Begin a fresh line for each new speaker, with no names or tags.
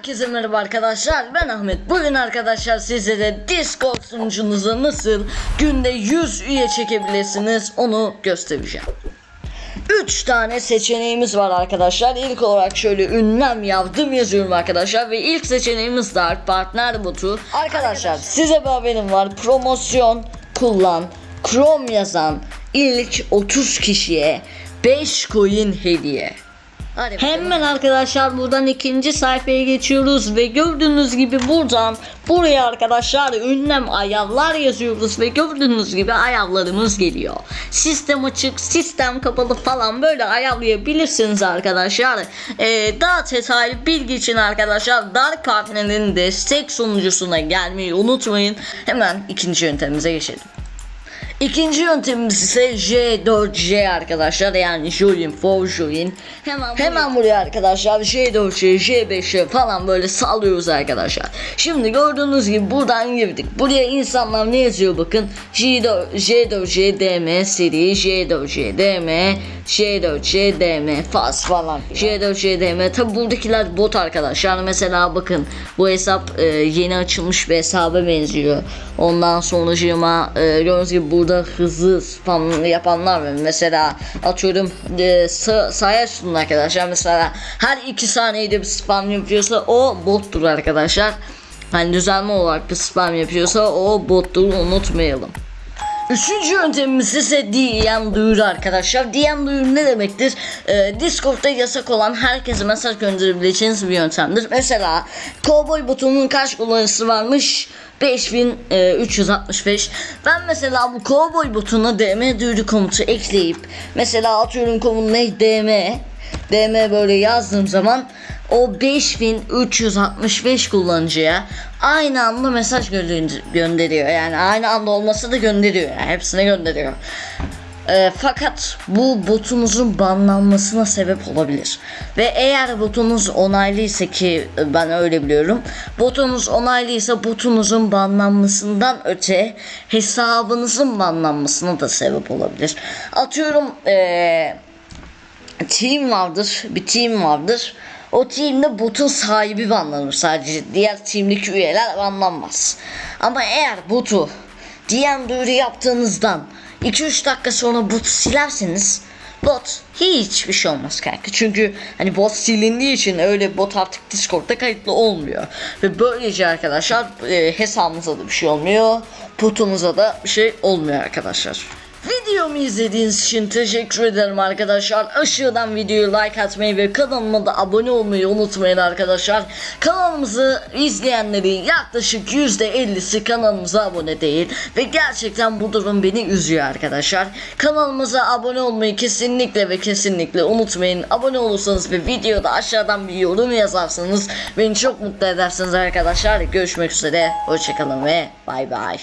Herkese merhaba arkadaşlar. Ben Ahmet. Bugün arkadaşlar sizlere Discord sunucunuza nasıl günde 100 üye çekebilirsiniz onu göstereceğim. 3 tane seçeneğimiz var arkadaşlar. İlk olarak şöyle ünlem yazdım yazıyorum arkadaşlar Ve ilk seçeneğimiz de partner botu. Arkadaşlar size bir haberim var. Promosyon kullan Chrome yazan ilk 30 kişiye 5 coin hediye Hadi. Hemen arkadaşlar buradan ikinci sayfaya geçiyoruz ve gördüğünüz gibi buradan buraya arkadaşlar ünlem ayarlar yazıyoruz ve gördüğünüz gibi ayarlarımız geliyor. Sistem açık, sistem kapalı falan böyle ayarlayabilirsiniz arkadaşlar. Ee, daha detaylı bilgi için arkadaşlar Dark Partner'in destek sunucusuna gelmeyi unutmayın. Hemen ikinci yöntemimize geçelim. İkinci yöntemimiz ise J4J arkadaşlar. Yani Join for Join hemen buraya, hemen buraya arkadaşlar. J4J J5J falan böyle sallıyoruz arkadaşlar. Şimdi gördüğünüz gibi buradan girdik. Buraya insanlar ne yazıyor bakın? J4, J4J DM seri J4J DM J4J DM fast falan J4J DM tabi buradakiler bot arkadaşlar. Mesela bakın bu hesap e, yeni açılmış bir hesaba benziyor. Ondan sonracığıma e, gördüğünüz gibi burada hızlı spam yapanlar var. Mesela atıyorum e, sa sahaya sunun arkadaşlar. Mesela her iki saniyede bir spam yapıyorsa o bottur arkadaşlar. Hani düzenli olarak bir spam yapıyorsa o bottur unutmayalım. Üçüncü yöntemimiz ise DM duyuru arkadaşlar. DM duyuru ne demektir? Ee, Discord'da yasak olan herkese mesaj gönderebileceğiniz bir yöntemdir. Mesela Cowboy botunun kaç kullanıcısı varmış? 5365 Ben mesela bu cowboy botuna DM duyuru komutu ekleyip Mesela atıyorum komut ne DM DM böyle yazdığım zaman o 5365 kullanıcıya aynı anda mesaj gönderiyor. Yani aynı anda olmasa da gönderiyor. Yani hepsine gönderiyor. E, fakat bu botunuzun banlanmasına sebep olabilir. Ve eğer botunuz onaylıysa ki ben öyle biliyorum. Botunuz onaylıysa botunuzun banlanmasından öte hesabınızın banlanmasına da sebep olabilir. Atıyorum eee team vardır. Bir team vardır. O teamde botun sahibi banlanır sadece. Diğer teamdeki üyeler banlanmaz. Ama eğer botu DM duyuru yaptığınızdan 2-3 dakika sonra botu silerseniz bot hiçbir şey olmaz kanka. Çünkü hani bot silindiği için öyle bot artık Discord'da kayıtlı olmuyor. Ve böylece arkadaşlar e, hesabınıza da bir şey olmuyor. Botunuza da bir şey olmuyor arkadaşlar. Videomu izlediğiniz için teşekkür ederim arkadaşlar. Aşağıdan videoyu like atmayı ve kanalıma da abone olmayı unutmayın arkadaşlar. Kanalımızı izleyenlerin yaklaşık %50'si kanalımıza abone değil. Ve gerçekten bu durum beni üzüyor arkadaşlar. Kanalımıza abone olmayı kesinlikle ve kesinlikle unutmayın. Abone olursanız ve videoda aşağıdan bir yorum yazarsanız beni çok mutlu edersiniz arkadaşlar. Görüşmek üzere. Hoşçakalın ve bay bay.